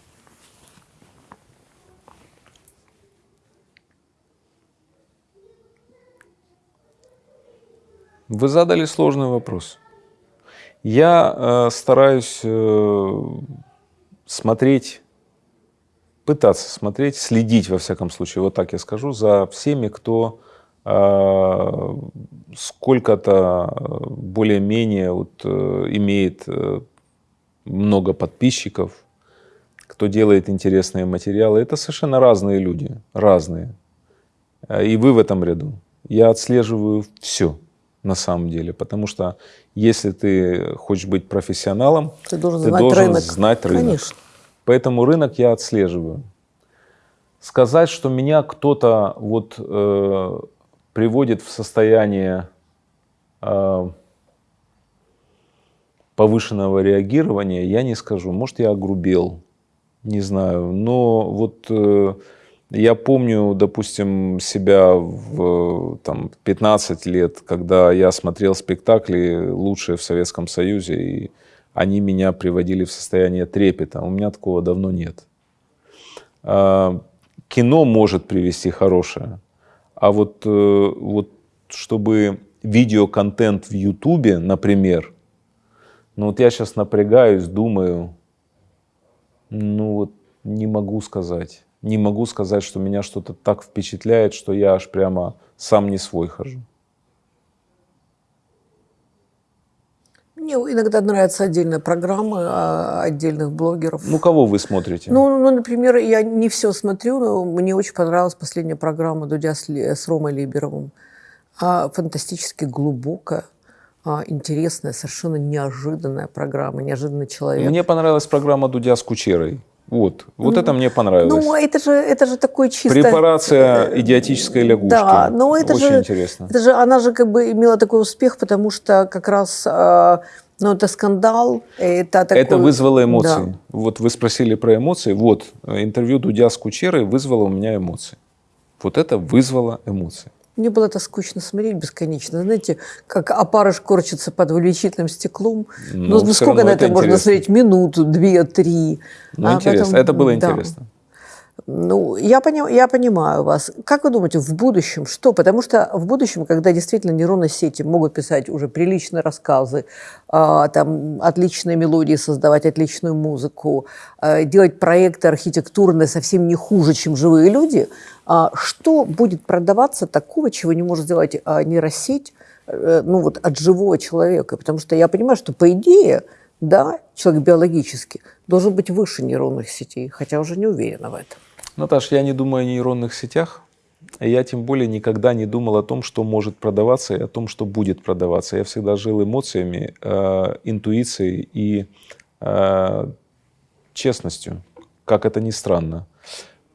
Вы задали сложный вопрос. Я э, стараюсь э, смотреть, пытаться смотреть, следить, во всяком случае, вот так я скажу, за всеми, кто сколько-то более-менее вот, э, имеет э, много подписчиков, кто делает интересные материалы. Это совершенно разные люди, разные. И вы в этом ряду. Я отслеживаю все на самом деле, потому что если ты хочешь быть профессионалом, ты должен, ты знать, должен рынок. знать рынок. Конечно. Поэтому рынок я отслеживаю. Сказать, что меня кто-то вот э, приводит в состояние э, повышенного реагирования, я не скажу. Может, я огрубел, не знаю. Но вот э, я помню, допустим, себя в там, 15 лет, когда я смотрел спектакли лучшие в Советском Союзе, и они меня приводили в состояние трепета. У меня такого давно нет. Э, кино может привести хорошее, а вот, э, вот чтобы видеоконтент в Ютубе, например, ну вот я сейчас напрягаюсь, думаю, ну вот не могу сказать. не могу сказать, что меня что-то так впечатляет, что я аж прямо сам не свой хожу. Мне иногда нравятся отдельные программы а, отдельных блогеров. Ну, кого вы смотрите? Ну, ну, например, я не все смотрю, но мне очень понравилась последняя программа Дудя с, с Ромой Либеровым. А, фантастически глубокая, а, интересная, совершенно неожиданная программа, неожиданный человек. Мне понравилась программа Дудя с Кучерой. Вот, вот ну, это мне понравилось. Ну, это же, это же такой чисто... Препарация идиотической лягушки. Да, но это Очень же... интересно. Это же, она же как бы имела такой успех, потому что как раз... Э, ну, это скандал, это такой... Это вызвало эмоции. Да. Вот вы спросили про эмоции. Вот, интервью Дудя с Кучерой вызвало у меня эмоции. Вот это вызвало эмоции. Мне было это скучно смотреть бесконечно. Знаете, как опарыш корчится под увеличительным стеклом. Ну, ну сколько на это, это можно смотреть? Минуту, две, три. Ну, а интересно. Потом, это было да. интересно. Ну, я, поним, я понимаю вас. Как вы думаете, в будущем что? Потому что в будущем, когда действительно нейронные сети могут писать уже приличные рассказы, э, там, отличные мелодии создавать, отличную музыку, э, делать проекты архитектурные совсем не хуже, чем живые люди, что будет продаваться такого, чего не может сделать э, нейросеть э, ну, вот, от живого человека? Потому что я понимаю, что по идее, да, человек биологически должен быть выше нейронных сетей, хотя уже не уверена в этом. Наташ, я не думаю о нейронных сетях. Я тем более никогда не думал о том, что может продаваться и о том, что будет продаваться. Я всегда жил эмоциями, э, интуицией и э, честностью, как это ни странно.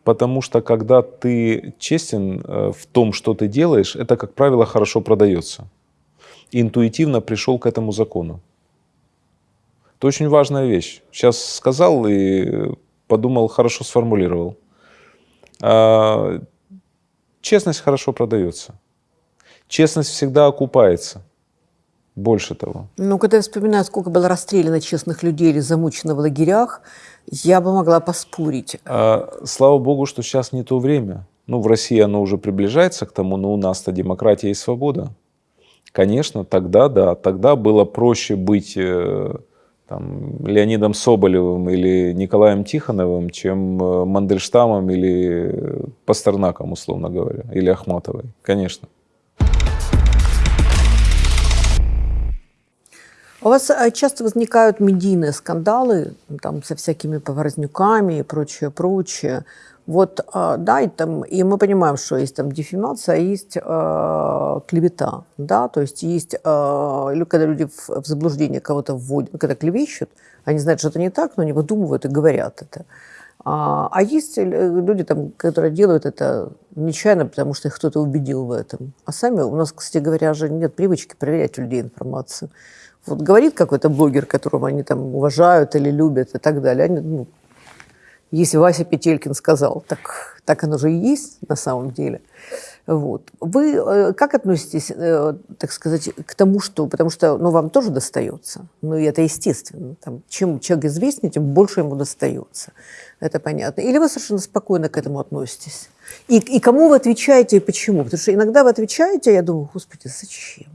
Потому что когда ты честен э, в том, что ты делаешь, это, как правило, хорошо продается. интуитивно пришел к этому закону. Это очень важная вещь. Сейчас сказал и подумал, хорошо сформулировал. А, честность хорошо продается. Честность всегда окупается. Больше того. Ну, когда я вспоминаю, сколько было расстреляно честных людей или замучено в лагерях, я бы могла поспорить. А, слава богу, что сейчас не то время. Ну, в России оно уже приближается к тому, но у нас-то демократия и свобода. Конечно, тогда, да, тогда было проще быть э, там, Леонидом Соболевым или Николаем Тихоновым, чем э, Мандельштамом или Пастернаком, условно говоря, или Ахматовой, конечно. У вас э, часто возникают медийные скандалы там, со всякими поворознюками и прочее, прочее. Вот, а, да, и, там, и мы понимаем, что есть там дефимация, а есть э, клевета, да, то есть есть, э, когда люди в, заблуждение кого-то вводят, когда клевещут, они знают, что это не так, но они выдумывают и говорят это. А, а есть люди, там, которые делают это нечаянно, потому что их кто-то убедил в этом. А сами, у нас, кстати говоря, же нет привычки проверять у людей информацию. Вот говорит какой-то блогер, которого они там уважают или любят и так далее, они, ну, если Вася Петелькин сказал, так, так оно же и есть на самом деле. Вот. Вы э, как относитесь, э, так сказать, к тому, что... Потому что ну, вам тоже достается. Ну, и это естественно. Там, чем человек известнее, тем больше ему достается. Это понятно. Или вы совершенно спокойно к этому относитесь? И, и кому вы отвечаете и почему? Потому что иногда вы отвечаете, а я думаю, господи, зачем?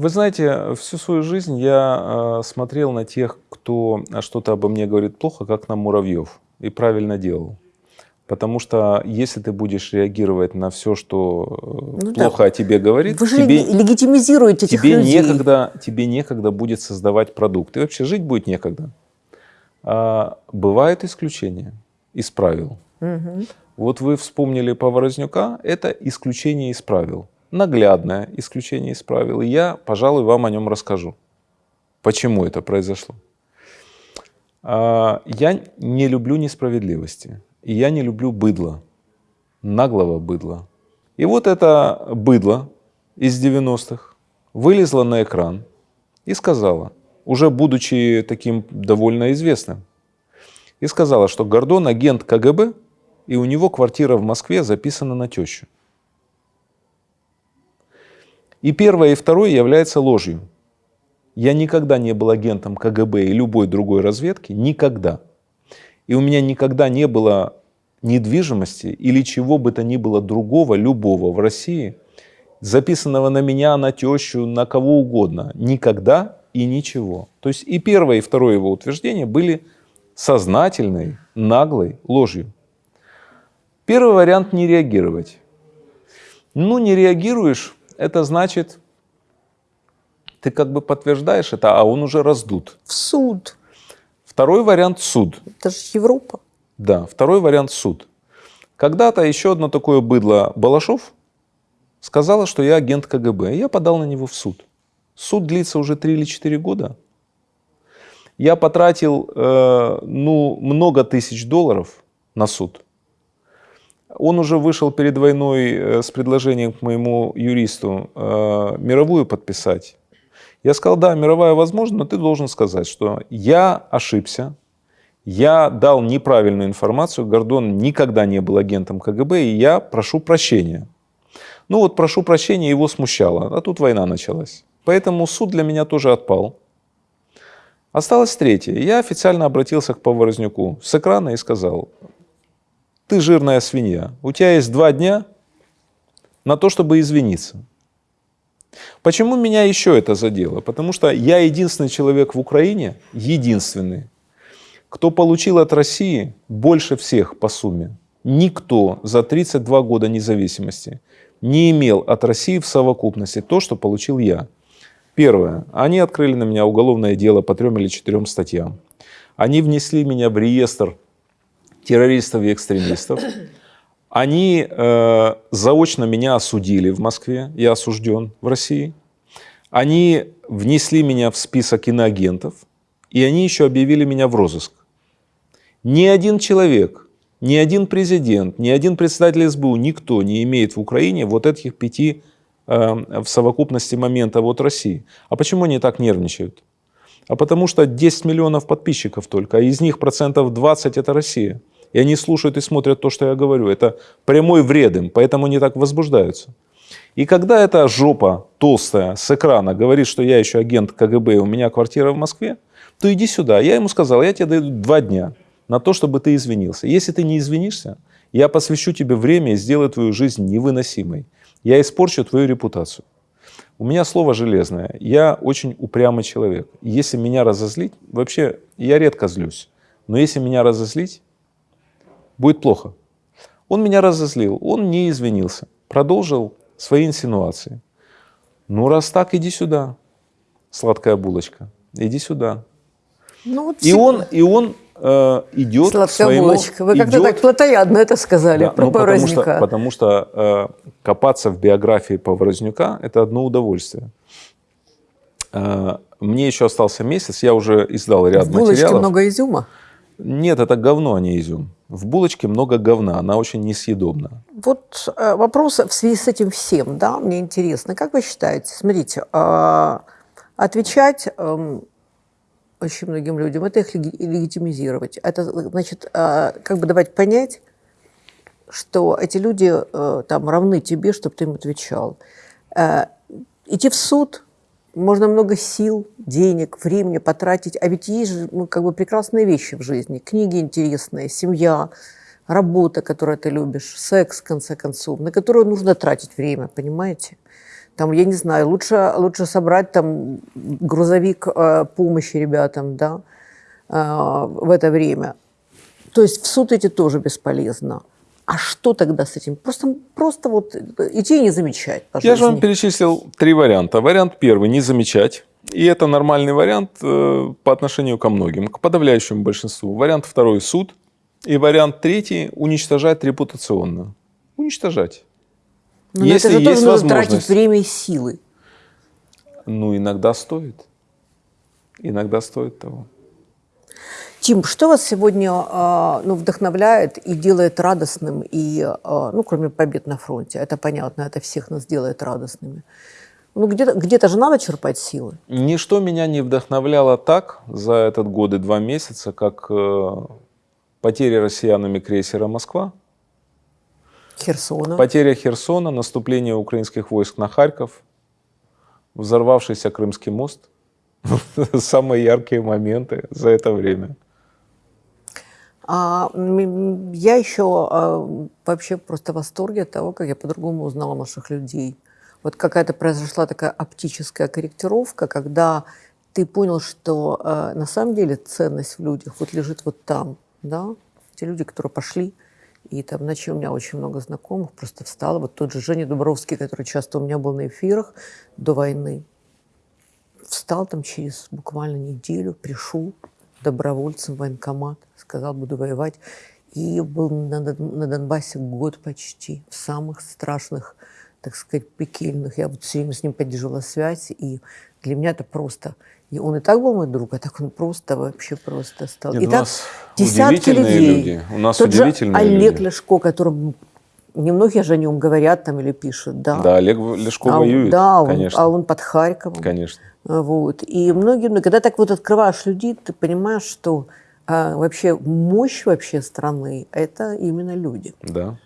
Вы знаете, всю свою жизнь я э, смотрел на тех, кто что-то обо мне говорит плохо, как на муравьев. И правильно делал. Потому что если ты будешь реагировать на все, что э, ну, плохо да. о тебе говорит, вы же тебе, легитимизируете этих тебе людей. Некогда, тебе некогда будет создавать продукт. И вообще жить будет некогда. А, бывают исключения из правил. Угу. Вот вы вспомнили Поворознюка, это исключение из правил наглядное исключение из правил, и я, пожалуй, вам о нем расскажу. Почему это произошло? А, я не люблю несправедливости, и я не люблю быдла, наглого быдла. И вот это быдло из 90-х вылезло на экран и сказала, уже будучи таким довольно известным, и сказала, что Гордон агент КГБ, и у него квартира в Москве записана на тещу. И первое, и второе является ложью. Я никогда не был агентом КГБ и любой другой разведки, никогда. И у меня никогда не было недвижимости или чего бы то ни было другого, любого в России, записанного на меня, на тещу, на кого угодно. Никогда и ничего. То есть и первое, и второе его утверждение были сознательной, наглой ложью. Первый вариант – не реагировать. Ну, не реагируешь, это значит, ты как бы подтверждаешь это, а он уже раздут. В суд. Второй вариант – суд. Это же Европа. Да, второй вариант – суд. Когда-то еще одно такое быдло Балашов сказала, что я агент КГБ. Я подал на него в суд. Суд длится уже 3 или 4 года. Я потратил э, ну, много тысяч долларов на суд. Он уже вышел перед войной э, с предложением к моему юристу э, мировую подписать. Я сказал, да, мировая возможна, но ты должен сказать, что я ошибся, я дал неправильную информацию, Гордон никогда не был агентом КГБ, и я прошу прощения. Ну вот прошу прощения, его смущало, а тут война началась. Поэтому суд для меня тоже отпал. Осталось третье. Я официально обратился к Поворознюку с экрана и сказал, ты жирная свинья, у тебя есть два дня на то, чтобы извиниться. Почему меня еще это задело? Потому что я единственный человек в Украине, единственный, кто получил от России больше всех по сумме. Никто за 32 года независимости не имел от России в совокупности то, что получил я. Первое. Они открыли на меня уголовное дело по трем или четырем статьям. Они внесли меня в реестр террористов и экстремистов. Они э, заочно меня осудили в Москве, я осужден в России. Они внесли меня в список иноагентов, и они еще объявили меня в розыск. Ни один человек, ни один президент, ни один председатель СБУ, никто не имеет в Украине вот этих пяти Эм, в совокупности момента вот России. А почему они так нервничают? А потому что 10 миллионов подписчиков только, а из них процентов 20 это Россия. И они слушают и смотрят то, что я говорю. Это прямой вред им, поэтому они так возбуждаются. И когда эта жопа толстая с экрана говорит, что я еще агент КГБ, у меня квартира в Москве, то иди сюда. Я ему сказал, я тебе даю два дня на то, чтобы ты извинился. Если ты не извинишься, я посвящу тебе время и сделаю твою жизнь невыносимой я испорчу твою репутацию. У меня слово железное. Я очень упрямый человек. Если меня разозлить, вообще я редко злюсь, но если меня разозлить, будет плохо. Он меня разозлил, он не извинился, продолжил свои инсинуации. Ну, раз так, иди сюда, сладкая булочка, иди сюда. Ну, вот и, он, и он э, идет Сладкая к своему... булочка. Вы как-то так плотоядно это сказали да, про ну, потому что, потому что э, копаться в биографии Поворознюка – это одно удовольствие. Э, мне еще остался месяц, я уже издал ряд в материалов. много изюма? Нет, это говно, а не изюм. В булочке много говна, она очень несъедобна. Вот э, вопрос в связи с этим всем, да, мне интересно. Как вы считаете, смотрите, э, отвечать э, очень многим людям, это их легитимизировать. Это значит, а, как бы давать понять, что эти люди э, там равны тебе, чтобы ты им отвечал. Э, идти в суд можно много сил, денег, времени потратить, а ведь есть же ну, как бы прекрасные вещи в жизни, книги интересные, семья, работа, которую ты любишь, секс, в конце концов, на которую нужно тратить время, понимаете? Там, я не знаю, лучше, лучше собрать там грузовик э, помощи ребятам, да, э, в это время. То есть в суд идти тоже бесполезно. А что тогда с этим? Просто, просто вот идти и не замечать. По Я же вам перечислил три варианта. Вариант первый – не замечать. И это нормальный вариант э, по отношению ко многим, к подавляющему большинству. Вариант второй – суд. И вариант третий – уничтожать репутационно. Уничтожать. Но Если это же тоже нужно тратить время и силы. Ну, иногда стоит. Иногда стоит того. Тим, что вас сегодня э, ну, вдохновляет и делает радостным, и, э, ну, кроме побед на фронте, это понятно, это всех нас делает радостными. Ну, где-то где, -то, же надо черпать силы. Ничто меня не вдохновляло так за этот год и два месяца, как э, потери россиянами крейсера «Москва», Херсона. Потеря Херсона, наступление украинских войск на Харьков, взорвавшийся Крымский мост. Самые яркие моменты за это время. А, я еще а, вообще просто в восторге от того, как я по-другому узнала наших людей. Вот какая-то произошла такая оптическая корректировка, когда ты понял, что а, на самом деле ценность в людях вот лежит вот там, да, те люди, которые пошли, И там ночью у меня очень много знакомых просто встала. Вот тот же Женя Дубровский, который часто у меня был на эфирах до войны, встал там через буквально неделю, пришел добровольцем в военкомат, сказал, буду воевать. И был на, на Донбассе год почти, в самых страшных, так сказать, пекельных. Я вот все время с ним поддерживала связь, и для меня это просто... И он и так был мой друг, а так он просто вообще просто стал. Нет, и у так нас десятки людей. люди. У нас Тот удивительные же Олег люди. Ляшко, которым немногие же о нем говорят там или пишут, да. Да, Олег Лешко А, воюет, да, он- конечно. а он под Харьковом. Конечно. Вот. И многие, ну, когда так вот открываешь людей, ты понимаешь, что а, вообще мощь вообще страны – это именно люди. Да.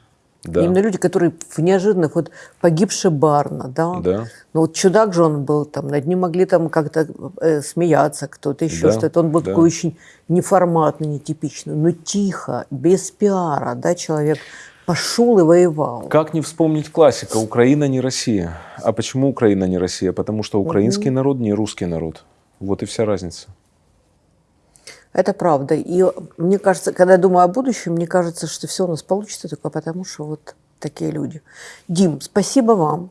Да. Именно люди, которые в неожиданных, вот погибший Барна, да, Да. ну вот чудак же он был, там, над ним могли там как-то э, смеяться кто-то, еще Да, что-то. Он был да. такой очень неформатный, нетипичный, но тихо, без пиара, да, человек пошел и воевал. Как не вспомнить классика «Украина не Россия». А почему Украина не Россия? Потому что украинский народ не русский народ. Вот и вся разница. Это правда. И мне кажется, когда я думаю о будущем, мне кажется, что все у нас получится только потому, что вот такие люди. Дим, спасибо вам.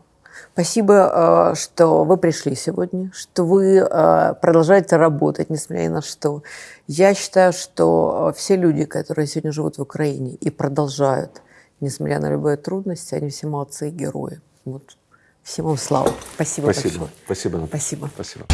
Спасибо, э, что вы пришли сегодня, что вы э, продолжаете работать, несмотря ни на что. Я считаю, что э, все люди, которые сегодня живут в Украине и продолжают, несмотря на любые трудности, они все молодцы и герои. Вот. Всем вам слава. Спасибо, Спасибо. большое. Спасибо. Спасибо. Спасибо.